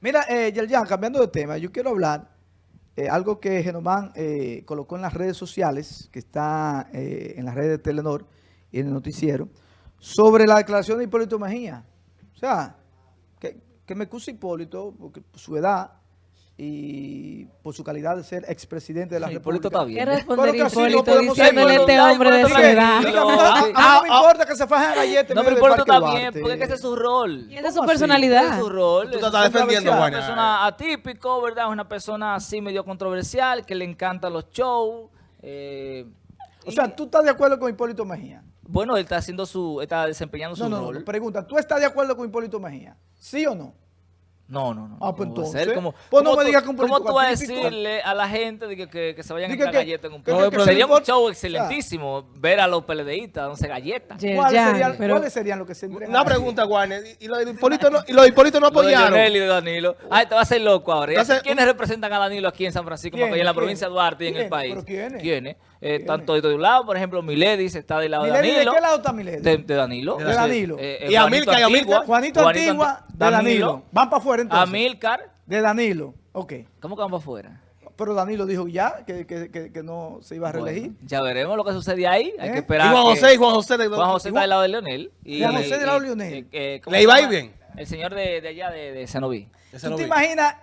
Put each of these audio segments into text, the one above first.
Mira, eh, Yerjan, cambiando de tema, yo quiero hablar eh, algo que Genomán eh, colocó en las redes sociales, que está eh, en las redes de Telenor y en el noticiero, sobre la declaración de Hipólito Mejía. O sea, que, me excusa Hipólito, porque por su edad y por su calidad de ser expresidente de la República. está bien. ¿Qué responder Pero que así no Hipólito diciéndole a seguir. este hombre de su edad? No, a, a- a mí no me importa que se fajen galletas. No, en pero Hipólito está bien, porque es que ese es su rol. Y esa es su personalidad. es su rol. Tú te Es estás defendiendo, una Juan. persona atípico, ¿verdad? Es una persona así medio controversial, que le encantan los shows. eh, O sea, ¿tú estás de acuerdo con Hipólito Mejía? bueno, él está haciendo su, está desempeñando su No, no, no, rol. pregunta, ¿tú estás de acuerdo con Hipólito Mejía? ¿Sí o no? No, no, no. Ah, pues ¿Cómo va a entonces, ser? ¿Cómo- pues no me tú- digas que un ¿Cómo tú vas a decirle a la gente de que, que, que se vayan a entrar galletas en un que- que Sería no un show o excelentísimo ver a los PLDistas dándose galletas. ¿Cuáles serían, pero- ¿Cuáles serían los que se entregan? Una pregunta, Warner. ¿Y los de Hipólito no, y los de no de apoyaron? Y de Danilo. Ay, te vas a hacer loco ahora. ¿Y Entonces, ¿Quiénes representan a Danilo aquí en San Francisco, ¿Quién? Macorís, en la provincia de Duarte y en el país? ¿Pero quiénes? ¿Quiénes? Eh, ¿Quiénes? Están todos de un lado, por ejemplo, Miledis está del lado de Milady, Danilo. ¿De qué lado está Milady? De, de Danilo. De Danilo. Eh, eh, Y Amílcar, y Juanito Amílcar. Antigua. De Danilo. Van para afuera entonces. Amílcar. De Danilo, ok. ¿Cómo que van para afuera? Pero Danilo dijo ya que, que, que, que no se iba a reelegir. Bueno, ya veremos lo que sucede ahí. Hay ¿Eh? que Y esperar. Juan que- José, y Juan José. de- Juan José y está del lado de Leonel. Y, Juan José del lado de y- Leonel. eh, eh, ¿cómo ¿Le iba a ir llama? bien? El señor de, de allá, de, de. Ese ¿Tú te imaginas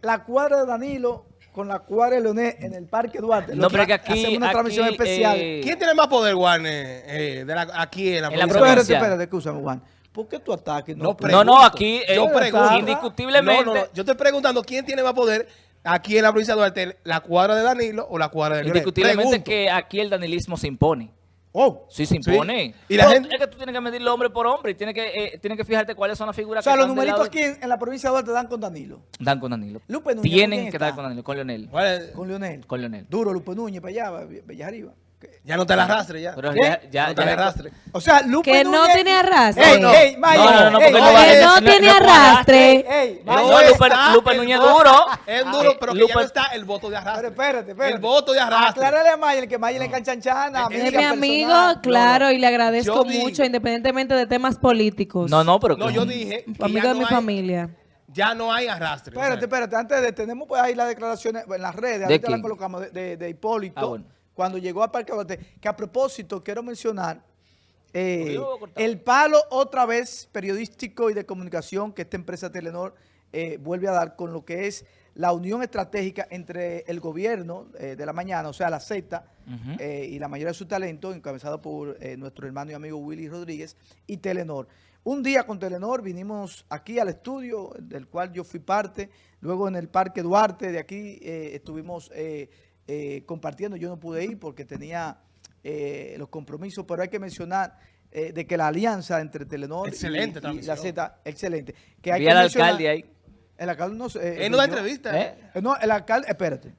la cuadra de Danilo con la cuadra de Leonel en el Parque Duarte? No, pero que aquí- Hacemos una aquí, transmisión especial. eh, ¿Quién tiene más poder, eh, de la- aquí en la En la provincia? espérate, espérate, escúchame, Juan. ¿Por qué tú ataques? No, No, pregunto. no, aquí eh, Yo pregunto. indiscutiblemente. No, no. Yo estoy preguntando quién tiene más poder aquí en la provincia de Duarte, la cuadra de Danilo o la cuadra de. Indiscutiblemente Pregunto. que aquí el danilismo se impone. Oh, Sí, se impone. Y la gente- Es que tú tienes que medirlo hombre por hombre y tienes que, eh, tienes que fijarte cuáles son las o figuras sea, que los numeritos lado- aquí en, en la provincia de Duarte dan con Danilo. dan con Danilo. Lupe Núñez, ¿con Tienen que está? dar con Danilo, con Leonel. ¿Cuál es? Con Leonel. Con Leonel. Duro, Lupe Núñez, para allá, Bellas arriba. Ya no te la arrastre ya. Pero ¿Qué? ya, ya, no te la arrastre. O sea, Lupe Que no Núñez- tiene arrastre. Ey, No, ey, no. Maya, No, no, no, ey, porque no ey, va a Que no no- tiene arrastre. No, Lupe, Lupe Núñez voto. duro. Es duro, pero que ya Lupe- no está el voto de Pero arrastre. espérate, espérate. El voto de arrastre. Aclárale a Mayer que Mayer le encanchanchana. Es Es mi amigo, claro, y le agradezco Yo digo- mucho, independientemente de temas políticos. No, no, pero. No, yo dije Amigo de mi hay- familia. Ya no hay arrastre. Espérate, espérate. Antes de, tenemos pues ahí las declaraciones en las redes. Ahorita quién? las colocamos de, de- de Hipólito. Ah, bueno. Cuando llegó al Parque Duarte. Que a propósito, quiero mencionar eh, a el palo otra vez periodístico y de comunicación que esta empresa Telenor eh, vuelve a dar con lo que es la unión estratégica entre el gobierno eh, de la mañana, o sea, la Z, eh, y la mayoría de su talento, encabezado por eh, nuestro hermano y amigo Willy Rodríguez, y Telenor. Un día con Telenor vinimos aquí al estudio, del cual yo fui parte, luego en el Parque Duarte, de aquí estuvimos eh, compartiendo, yo no pude ir porque tenía eh, los compromisos, pero hay que mencionar eh, de que la alianza entre Telenor y- Excelente y, la. Z, excelente. Que hay mencionar- alcalde ahí. El alcalde no eh, Él no da entrevista. Eh, No, el alcalde, espérate.